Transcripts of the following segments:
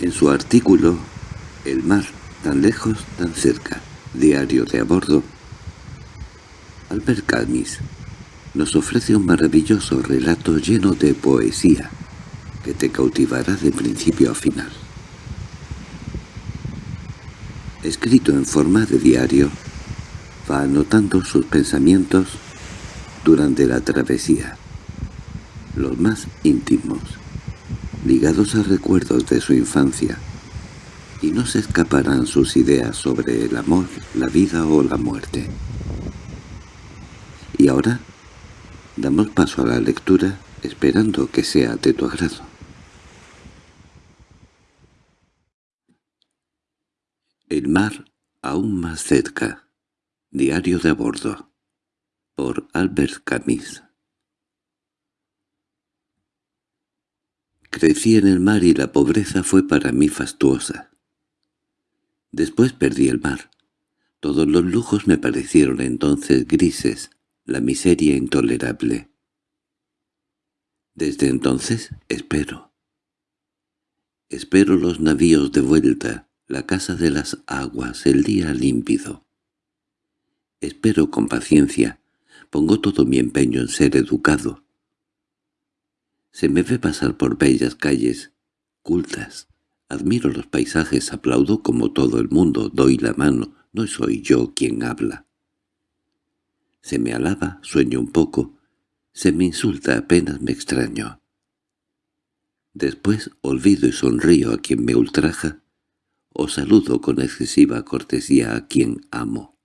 En su artículo El mar, tan lejos, tan cerca, diario de a bordo, Albert Camus nos ofrece un maravilloso relato lleno de poesía que te cautivará de principio a final. Escrito en forma de diario, va anotando sus pensamientos durante la travesía, los más íntimos, ligados a recuerdos de su infancia, y no se escaparán sus ideas sobre el amor, la vida o la muerte. Y ahora damos paso a la lectura esperando que sea de tu agrado. El mar aún más cerca. Diario de a bordo. Por Albert Camus. Crecí en el mar y la pobreza fue para mí fastuosa. Después perdí el mar. Todos los lujos me parecieron entonces grises, la miseria intolerable. Desde entonces espero. Espero los navíos de vuelta, la casa de las aguas, el día límpido. Espero con paciencia, pongo todo mi empeño en ser educado. Se me ve pasar por bellas calles, cultas. Admiro los paisajes, aplaudo como todo el mundo, doy la mano, no soy yo quien habla. Se me alaba, sueño un poco, se me insulta apenas me extraño. Después olvido y sonrío a quien me ultraja, o saludo con excesiva cortesía a quien amo.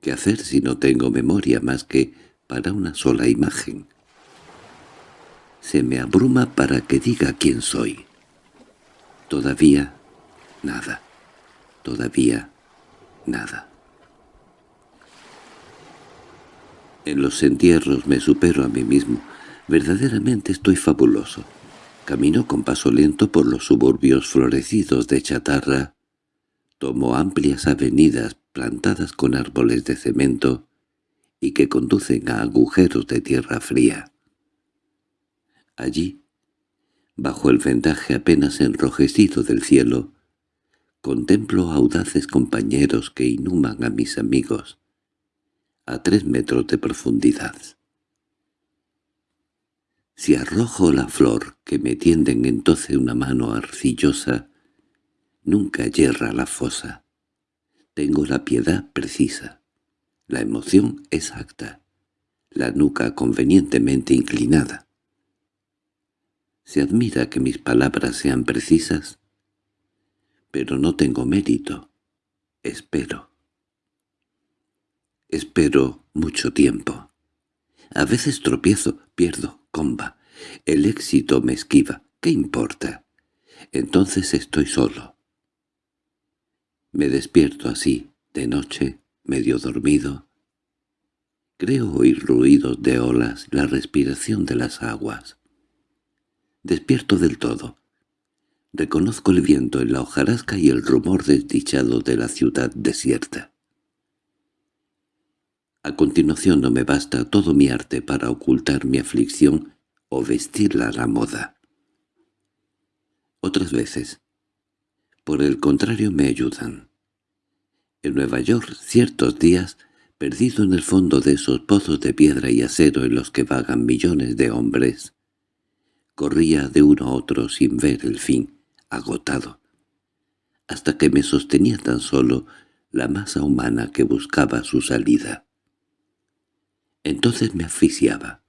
¿Qué hacer si no tengo memoria más que para una sola imagen? Se me abruma para que diga quién soy. Todavía nada. Todavía nada. En los entierros me supero a mí mismo. Verdaderamente estoy fabuloso. Camino con paso lento por los suburbios florecidos de chatarra. Tomo amplias avenidas plantadas con árboles de cemento y que conducen a agujeros de tierra fría. Allí, bajo el vendaje apenas enrojecido del cielo, contemplo audaces compañeros que inhuman a mis amigos, a tres metros de profundidad. Si arrojo la flor que me tienden entonces una mano arcillosa, nunca yerra la fosa. Tengo la piedad precisa, la emoción exacta, la nuca convenientemente inclinada. Se admira que mis palabras sean precisas, pero no tengo mérito, espero. Espero mucho tiempo. A veces tropiezo, pierdo, comba. El éxito me esquiva. ¿Qué importa? Entonces estoy solo. Me despierto así, de noche, medio dormido. Creo oír ruidos de olas, la respiración de las aguas. Despierto del todo. Reconozco el viento en la hojarasca y el rumor desdichado de la ciudad desierta. A continuación no me basta todo mi arte para ocultar mi aflicción o vestirla a la moda. Otras veces, por el contrario, me ayudan. En Nueva York, ciertos días, perdido en el fondo de esos pozos de piedra y acero en los que vagan millones de hombres, corría de uno a otro sin ver el fin, agotado, hasta que me sostenía tan solo la masa humana que buscaba su salida. Entonces me asfixiaba.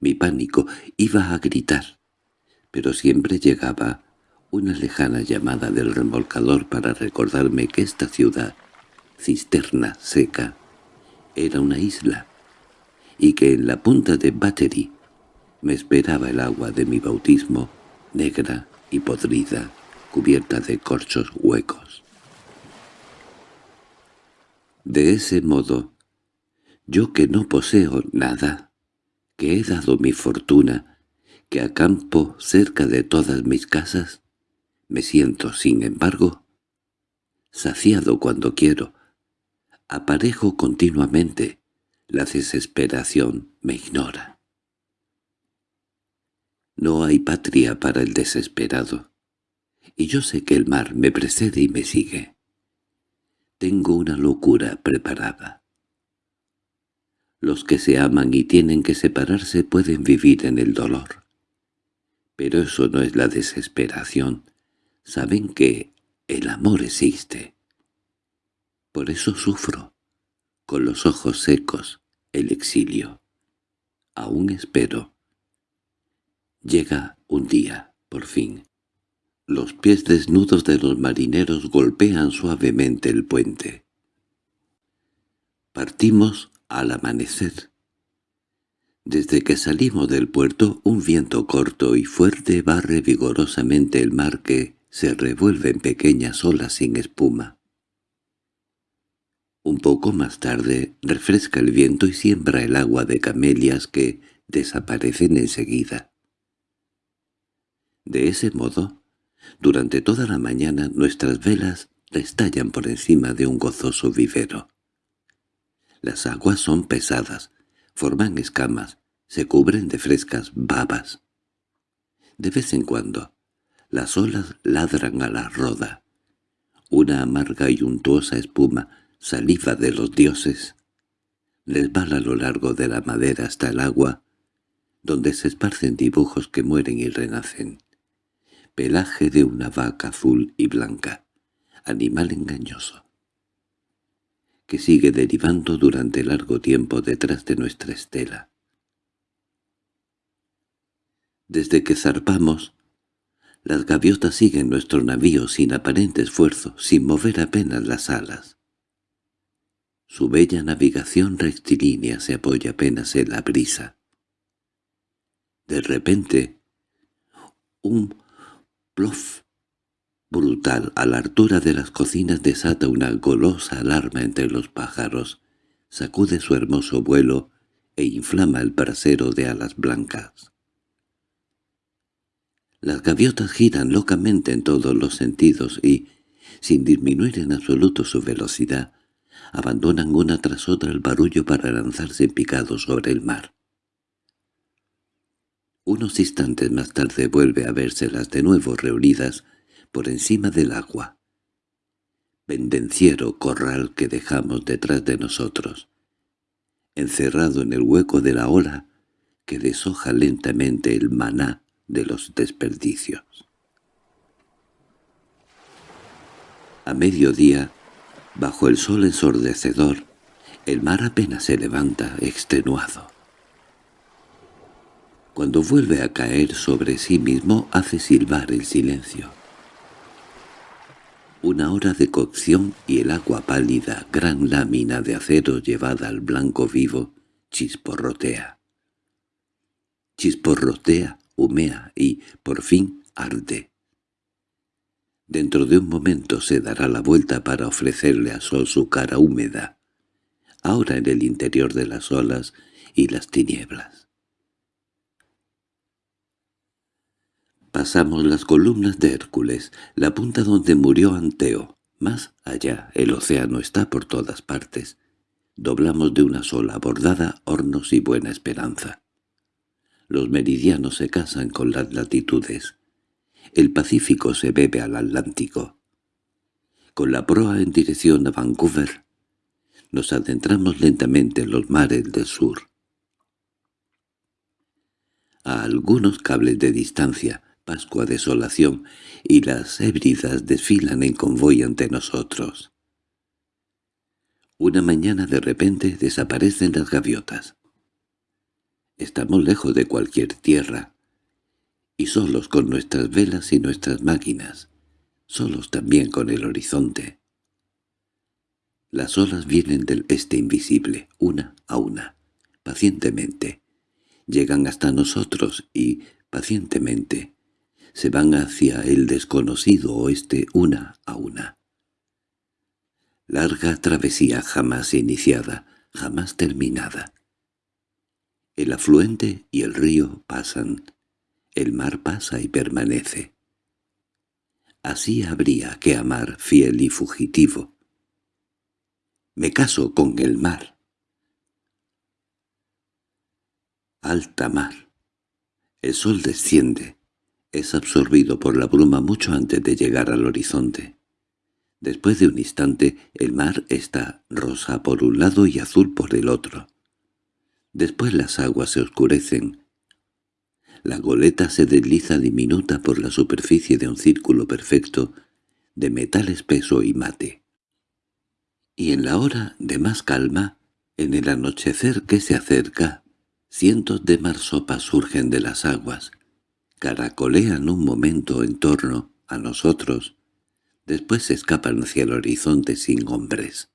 Mi pánico iba a gritar, pero siempre llegaba una lejana llamada del remolcador para recordarme que esta ciudad, cisterna seca, era una isla, y que en la punta de Battery me esperaba el agua de mi bautismo, negra y podrida, cubierta de corchos huecos. De ese modo yo que no poseo nada, que he dado mi fortuna, que acampo cerca de todas mis casas, me siento, sin embargo, saciado cuando quiero, aparejo continuamente, la desesperación me ignora. No hay patria para el desesperado. y yo sé que el mar me precede y me sigue. Tengo una locura preparada. Los que se aman y tienen que separarse pueden vivir en el dolor. Pero eso no es la desesperación. Saben que el amor existe. Por eso sufro, con los ojos secos, el exilio. Aún espero. Llega un día, por fin. Los pies desnudos de los marineros golpean suavemente el puente. Partimos al amanecer. Desde que salimos del puerto, un viento corto y fuerte barre vigorosamente el mar que se revuelve en pequeñas olas sin espuma. Un poco más tarde refresca el viento y siembra el agua de camelias que desaparecen enseguida. De ese modo, durante toda la mañana nuestras velas estallan por encima de un gozoso vivero. Las aguas son pesadas, forman escamas, se cubren de frescas babas. De vez en cuando, las olas ladran a la roda. Una amarga y untuosa espuma, saliva de los dioses, resbala a lo largo de la madera hasta el agua, donde se esparcen dibujos que mueren y renacen pelaje de una vaca azul y blanca, animal engañoso, que sigue derivando durante largo tiempo detrás de nuestra estela. Desde que zarpamos, las gaviotas siguen nuestro navío sin aparente esfuerzo, sin mover apenas las alas. Su bella navegación rectilínea se apoya apenas en la brisa. De repente, un brutal a la altura de las cocinas desata una golosa alarma entre los pájaros, sacude su hermoso vuelo e inflama el brasero de alas blancas. Las gaviotas giran locamente en todos los sentidos y, sin disminuir en absoluto su velocidad, abandonan una tras otra el barullo para lanzarse en picado sobre el mar. Unos instantes más tarde vuelve a vérselas de nuevo reunidas por encima del agua. Pendenciero corral que dejamos detrás de nosotros, encerrado en el hueco de la ola que deshoja lentamente el maná de los desperdicios. A mediodía, bajo el sol ensordecedor, el mar apenas se levanta extenuado. Cuando vuelve a caer sobre sí mismo hace silbar el silencio. Una hora de cocción y el agua pálida, gran lámina de acero llevada al blanco vivo, chisporrotea. Chisporrotea, humea y, por fin, arde. Dentro de un momento se dará la vuelta para ofrecerle a Sol su cara húmeda, ahora en el interior de las olas y las tinieblas. Pasamos las columnas de Hércules, la punta donde murió Anteo. Más allá, el océano está por todas partes. Doblamos de una sola bordada Hornos y Buena Esperanza. Los meridianos se casan con las latitudes. El Pacífico se bebe al Atlántico. Con la proa en dirección a Vancouver, nos adentramos lentamente en los mares del sur. A algunos cables de distancia, Pascua desolación, y las hébridas desfilan en convoy ante nosotros. Una mañana de repente desaparecen las gaviotas. Estamos lejos de cualquier tierra, y solos con nuestras velas y nuestras máquinas, solos también con el horizonte. Las olas vienen del este invisible, una a una, pacientemente. Llegan hasta nosotros y, pacientemente, se van hacia el desconocido oeste una a una. Larga travesía jamás iniciada, jamás terminada. El afluente y el río pasan, el mar pasa y permanece. Así habría que amar fiel y fugitivo. Me caso con el mar. Alta mar. El sol desciende, Es absorbido por la bruma mucho antes de llegar al horizonte. Después de un instante, el mar está rosa por un lado y azul por el otro. Después las aguas se oscurecen. La goleta se desliza diminuta por la superficie de un círculo perfecto de metal espeso y mate. Y en la hora de más calma, en el anochecer que se acerca, cientos de marsopas surgen de las aguas, caracolean un momento en torno a nosotros, después se escapan hacia el horizonte sin hombres.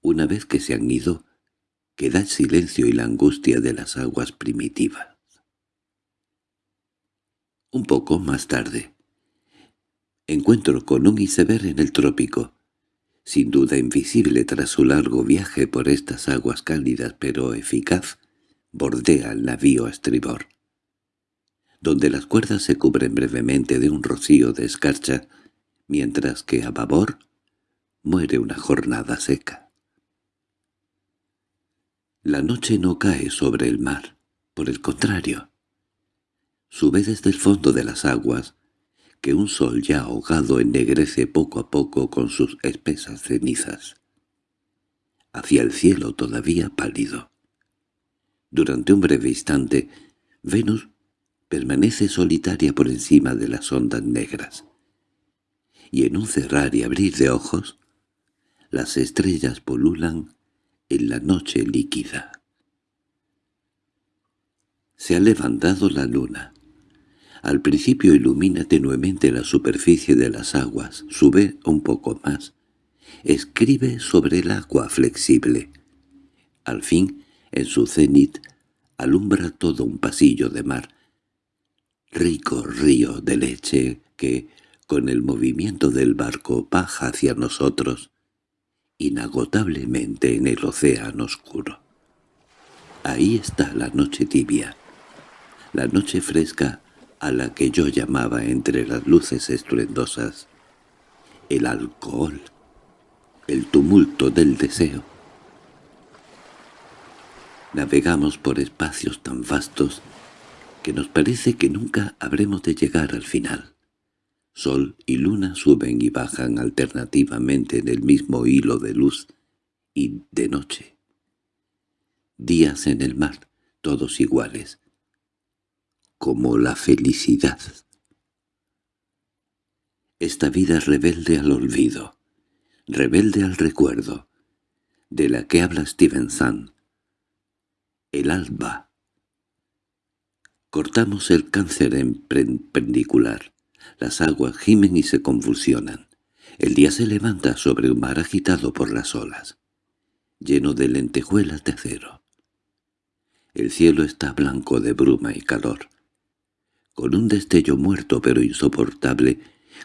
Una vez que se han ido, queda el silencio y la angustia de las aguas primitivas. Un poco más tarde, encuentro con un iceberg en el trópico, sin duda invisible tras su largo viaje por estas aguas cálidas pero eficaz, bordea el navío a estribor, donde las cuerdas se cubren brevemente de un rocío de escarcha, mientras que a babor muere una jornada seca. La noche no cae sobre el mar, por el contrario. Sube desde el fondo de las aguas, que un sol ya ahogado ennegrece poco a poco con sus espesas cenizas, hacia el cielo todavía pálido. Durante un breve instante, Venus permanece solitaria por encima de las ondas negras. Y en un cerrar y abrir de ojos, las estrellas polulan en la noche líquida. Se ha levantado la luna. Al principio ilumina tenuemente la superficie de las aguas, sube un poco más, escribe sobre el agua flexible. Al fin, en su cenit, alumbra todo un pasillo de mar, rico río de leche que, con el movimiento del barco, baja hacia nosotros, inagotablemente en el océano oscuro. Ahí está la noche tibia, la noche fresca a la que yo llamaba entre las luces estruendosas el alcohol, el tumulto del deseo. Navegamos por espacios tan vastos que nos parece que nunca habremos de llegar al final. Sol y luna suben y bajan alternativamente en el mismo hilo de luz y de noche. Días en el mar, todos iguales, como la felicidad. Esta vida rebelde al olvido, rebelde al recuerdo, de la que habla Stevenson. El alba. Cortamos el cáncer en perpendicular. Las aguas gimen y se convulsionan. El día se levanta sobre un mar agitado por las olas, lleno de lentejuelas de acero. El cielo está blanco de bruma y calor con un destello muerto pero insoportable,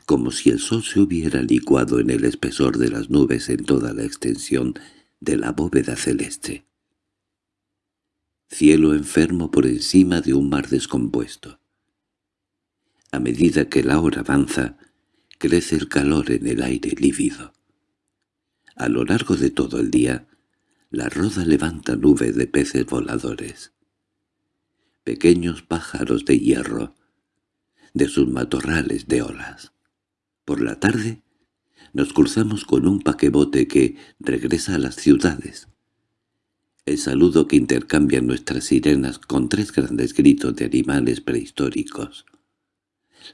como si el sol se hubiera licuado en el espesor de las nubes en toda la extensión de la bóveda celeste. Cielo enfermo por encima de un mar descompuesto. A medida que la hora avanza, crece el calor en el aire lívido. A lo largo de todo el día, la roda levanta nubes de peces voladores. Pequeños pájaros de hierro, de sus matorrales de olas. Por la tarde nos cruzamos con un paquebote que regresa a las ciudades. El saludo que intercambian nuestras sirenas con tres grandes gritos de animales prehistóricos.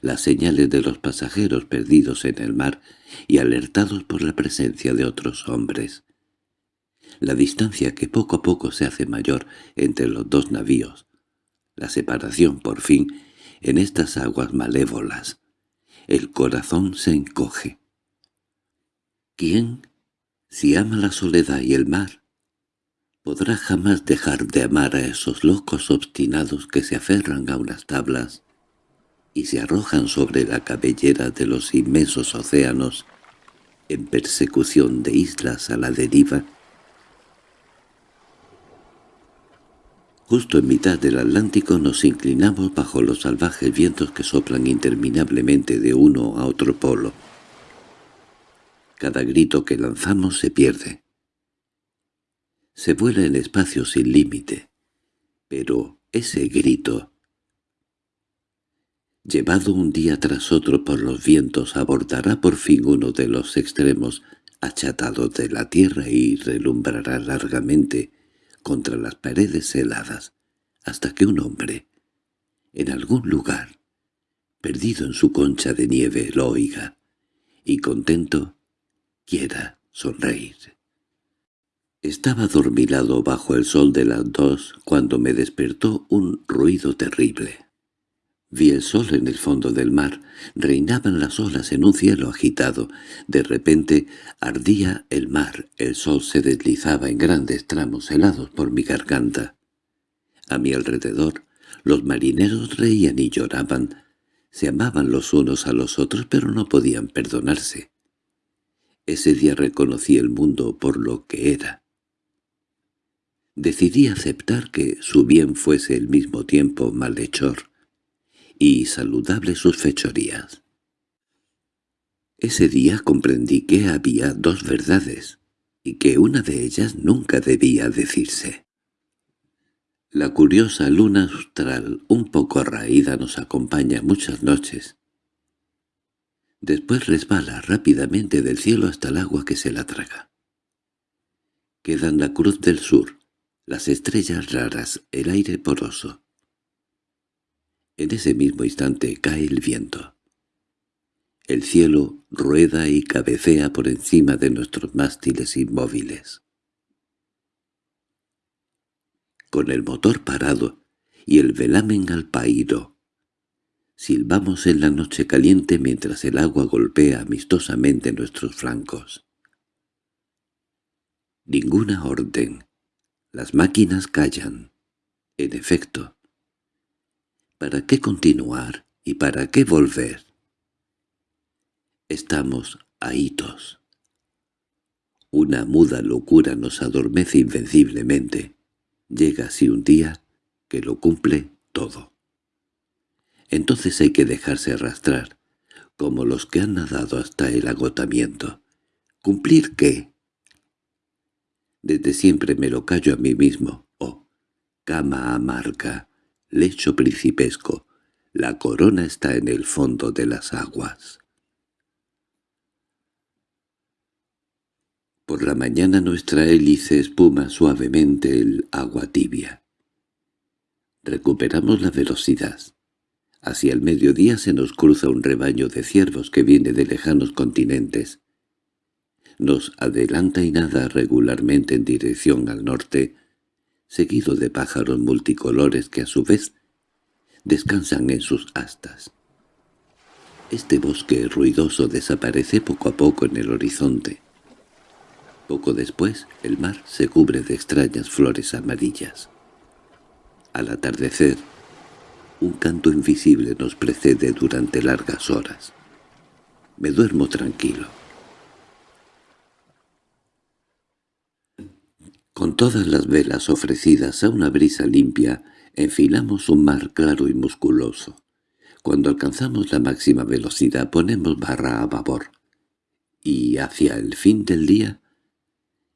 Las señales de los pasajeros perdidos en el mar y alertados por la presencia de otros hombres. La distancia que poco a poco se hace mayor entre los dos navíos. La separación, por fin, en estas aguas malévolas. El corazón se encoge. ¿Quién, si ama la soledad y el mar, podrá jamás dejar de amar a esos locos obstinados que se aferran a unas tablas y se arrojan sobre la cabellera de los inmensos océanos en persecución de islas a la deriva? Justo en mitad del Atlántico nos inclinamos bajo los salvajes vientos que soplan interminablemente de uno a otro polo. Cada grito que lanzamos se pierde. Se vuela en espacio sin límite, pero ese grito llevado un día tras otro por los vientos, abordará por fin uno de los extremos achatados de la tierra y relumbrará largamente contra las paredes heladas, hasta que un hombre, en algún lugar, perdido en su concha de nieve, lo oiga, y contento quiera sonreír. Estaba dormilado bajo el sol de las dos cuando me despertó un ruido terrible. Vi el sol en el fondo del mar, reinaban las olas en un cielo agitado. De repente ardía el mar, el sol se deslizaba en grandes tramos helados por mi garganta. A mi alrededor los marineros reían y lloraban, se amaban los unos a los otros pero no podían perdonarse. Ese día reconocí el mundo por lo que era. Decidí aceptar que su bien fuese al mismo tiempo malhechor y saludables sus fechorías. Ese día comprendí que había dos verdades, y que una de ellas nunca debía decirse. La curiosa luna austral, un poco raída, nos acompaña muchas noches. Después resbala rápidamente del cielo hasta el agua que se la traga. Quedan la cruz del sur, las estrellas raras, el aire poroso. En ese mismo instante cae el viento. El cielo rueda y cabecea por encima de nuestros mástiles inmóviles. Con el motor parado y el velamen al pairo, silbamos en la noche caliente mientras el agua golpea amistosamente nuestros flancos. Ninguna orden. Las máquinas callan. En efecto, ¿Para qué continuar y para qué volver? Estamos ahitos. Una muda locura nos adormece invenciblemente. Llega así un día que lo cumple todo. Entonces hay que dejarse arrastrar, como los que han nadado hasta el agotamiento. ¿Cumplir qué? Desde siempre me lo callo a mí mismo. Oh, cama amarga, lecho principesco, la corona está en el fondo de las aguas. Por la mañana nuestra hélice espuma suavemente el agua tibia. Recuperamos la velocidad. Hacia el mediodía se nos cruza un rebaño de ciervos que viene de lejanos continentes. Nos adelanta y nada regularmente en dirección al norte, seguido de pájaros multicolores que a su vez descansan en sus astas. Este bosque ruidoso desaparece poco a poco en el horizonte. Poco después el mar se cubre de extrañas flores amarillas. Al atardecer, un canto invisible nos precede durante largas horas. Me duermo tranquilo. Con todas las velas ofrecidas a una brisa limpia, enfilamos un mar claro y musculoso. Cuando alcanzamos la máxima velocidad ponemos barra a babor. Y hacia el fin del día,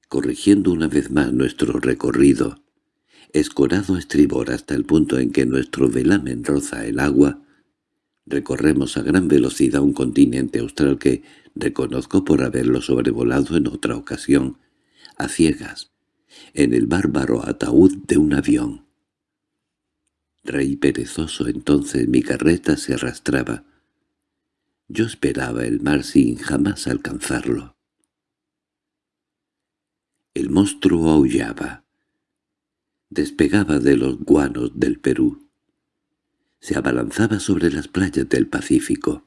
corrigiendo una vez más nuestro recorrido, escorado a estribor hasta el punto en que nuestro velamen roza el agua, recorremos a gran velocidad un continente austral que reconozco por haberlo sobrevolado en otra ocasión, a ciegas, en el bárbaro ataúd de un avión. Rey perezoso entonces mi carreta se arrastraba. Yo esperaba el mar sin jamás alcanzarlo. El monstruo aullaba. Despegaba de los guanos del Perú. Se abalanzaba sobre las playas del Pacífico.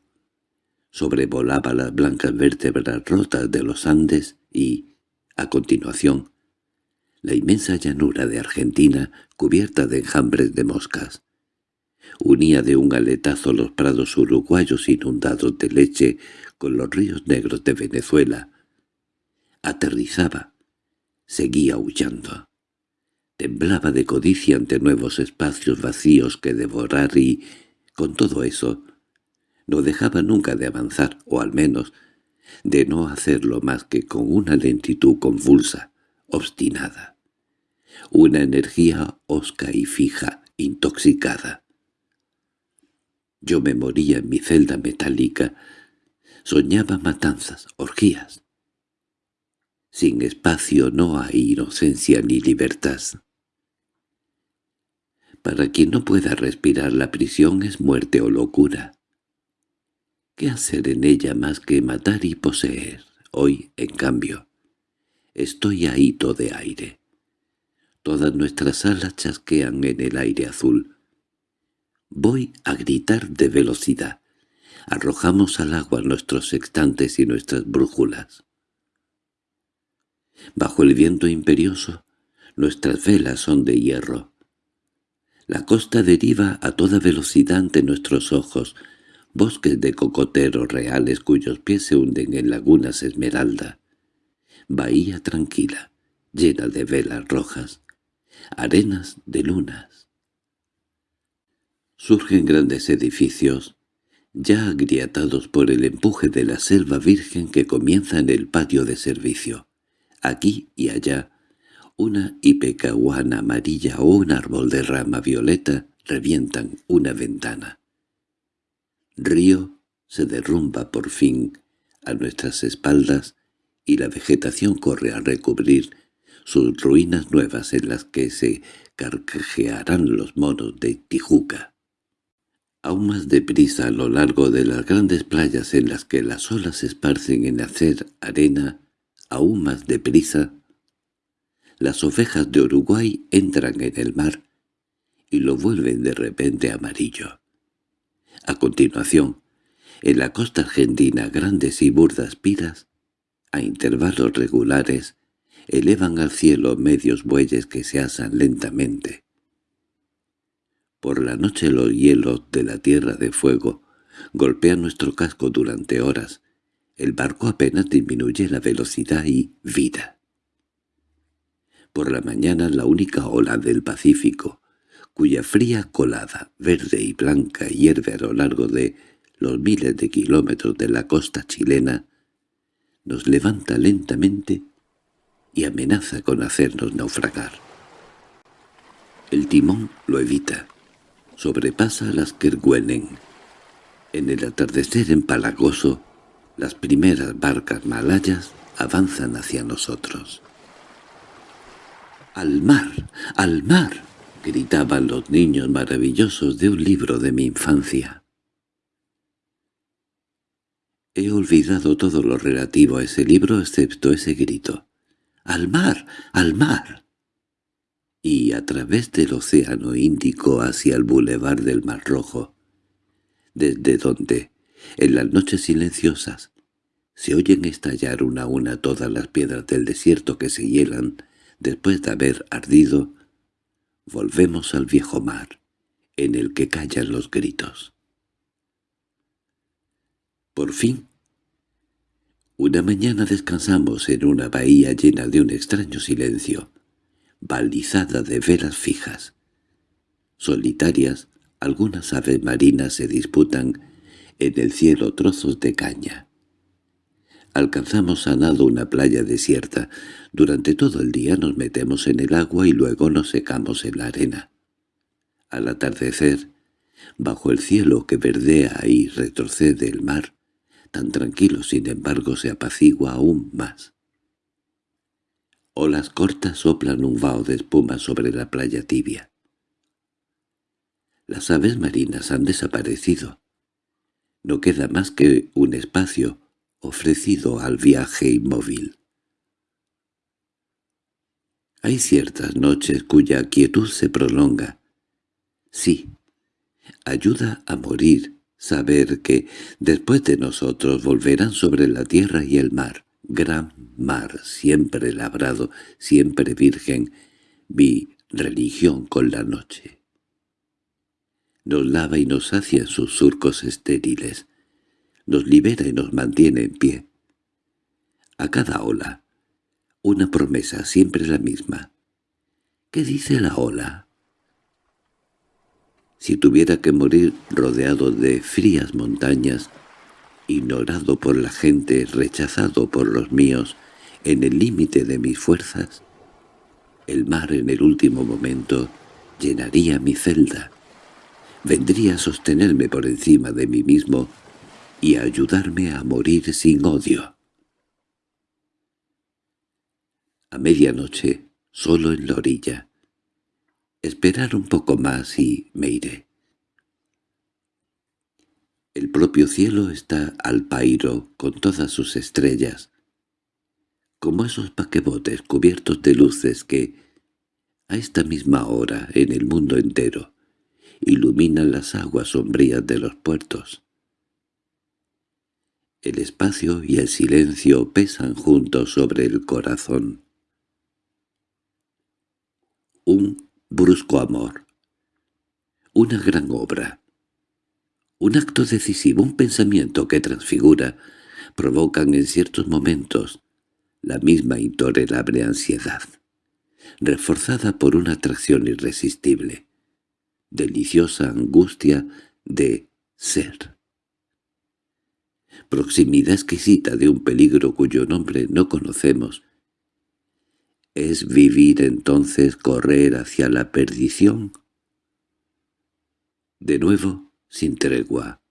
Sobrevolaba las blancas vértebras rotas de los Andes y, a continuación, la inmensa llanura de Argentina cubierta de enjambres de moscas. Unía de un aletazo los prados uruguayos inundados de leche con los ríos negros de Venezuela. Aterrizaba, seguía aullando. Temblaba de codicia ante nuevos espacios vacíos que devorar y, con todo eso, no dejaba nunca de avanzar, o al menos de no hacerlo más que con una lentitud convulsa, obstinada una energía osca y fija, intoxicada. Yo me moría en mi celda metálica. Soñaba matanzas, orgías. Sin espacio no hay inocencia ni libertad. Para quien no pueda respirar la prisión es muerte o locura. ¿Qué hacer en ella más que matar y poseer? Hoy, en cambio, estoy ahito de aire. Todas nuestras alas chasquean en el aire azul. Voy a gritar de velocidad. Arrojamos al agua nuestros sextantes y nuestras brújulas. Bajo el viento imperioso, nuestras velas son de hierro. La costa deriva a toda velocidad ante nuestros ojos, bosques de cocoteros reales cuyos pies se hunden en lagunas esmeralda, bahía tranquila, llena de velas rojas, arenas de lunas. Surgen grandes edificios, ya agrietados por el empuje de la selva virgen que comienza en el patio de servicio. Aquí y allá, una ipecahuana amarilla o un árbol de rama violeta revientan una ventana. Río se derrumba por fin a nuestras espaldas y la vegetación corre a recubrir sus ruinas nuevas en las que se carcajearán los monos de Tijuca. Aún más deprisa a lo largo de las grandes playas en las que las olas se esparcen en hacer arena, aún más deprisa, las ovejas de Uruguay entran en el mar y lo vuelven de repente amarillo. A continuación, en la costa argentina grandes y burdas piras, a intervalos regulares, elevan al cielo medios bueyes que se asan lentamente. Por la noche los hielos de la tierra de fuego golpean nuestro casco durante horas. El barco apenas disminuye la velocidad y vida. Por la mañana la única ola del Pacífico, cuya fría colada, verde y blanca, hierve a lo largo de los miles de kilómetros de la costa chilena, nos levanta lentamente y amenaza con hacernos naufragar. El timón lo evita, sobrepasa las Kerguelen. En el atardecer empalagoso, las primeras barcas malayas avanzan hacia nosotros. ¡Al mar! ¡Al mar! gritaban los niños maravillosos de un libro de mi infancia. He olvidado todo lo relativo a ese libro excepto ese grito. ¡Al mar! ¡Al mar! Y a través del océano Índico hacia el bulevar del Mar Rojo, desde donde, en las noches silenciosas, se oyen estallar una a una todas las piedras del desierto que se hielan después de haber ardido, Volvemos al viejo mar, en el que callan los gritos. Por fin, una mañana descansamos en una bahía llena de un extraño silencio, balizada de velas fijas. Solitarias, algunas aves marinas se disputan en el cielo trozos de caña. Alcanzamos a nado una playa desierta. Durante todo el día nos metemos en el agua y luego nos secamos en la arena. Al atardecer, bajo el cielo que verdea y retrocede el mar, tan tranquilo sin embargo se apacigua aún más. Olas cortas soplan un vaho de espuma sobre la playa tibia. Las aves marinas han desaparecido. No queda más que un espacio ofrecido al viaje inmóvil. Hay ciertas noches cuya quietud se prolonga. Sí, ayuda a morir saber que después de nosotros volverán sobre la tierra y el mar, gran mar, siempre labrado, siempre virgen, vi religión con la noche. Nos lava y nos sacia en sus surcos estériles, nos libera y nos mantiene en pie. A cada ola, una promesa siempre la misma. ¿Qué dice la ola? Si tuviera que morir rodeado de frías montañas, ignorado por la gente, rechazado por los míos, en el límite de mis fuerzas, el mar en el último momento llenaría mi celda, vendría a sostenerme por encima de mí mismo y a ayudarme a morir sin odio. A medianoche, solo en la orilla. Esperar un poco más y me iré. El propio cielo está al pairo con todas sus estrellas, como esos paquebotes cubiertos de luces que, a esta misma hora en el mundo entero, iluminan las aguas sombrías de los puertos. El espacio y el silencio pesan juntos sobre el corazón. Un brusco amor. Una gran obra. Un acto decisivo, un pensamiento que transfigura, provocan en ciertos momentos la misma intolerable ansiedad, reforzada por una atracción irresistible, deliciosa angustia de ser. Proximidad exquisita de un peligro cuyo nombre no conocemos, ¿Es vivir entonces correr hacia la perdición? De nuevo, sin tregua.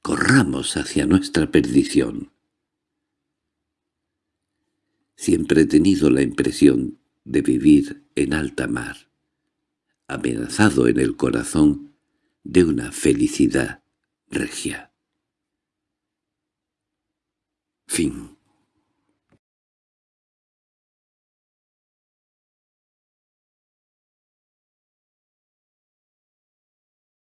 Corramos hacia nuestra perdición. Siempre he tenido la impresión de vivir en alta mar, amenazado en el corazón de una felicidad regia. Fin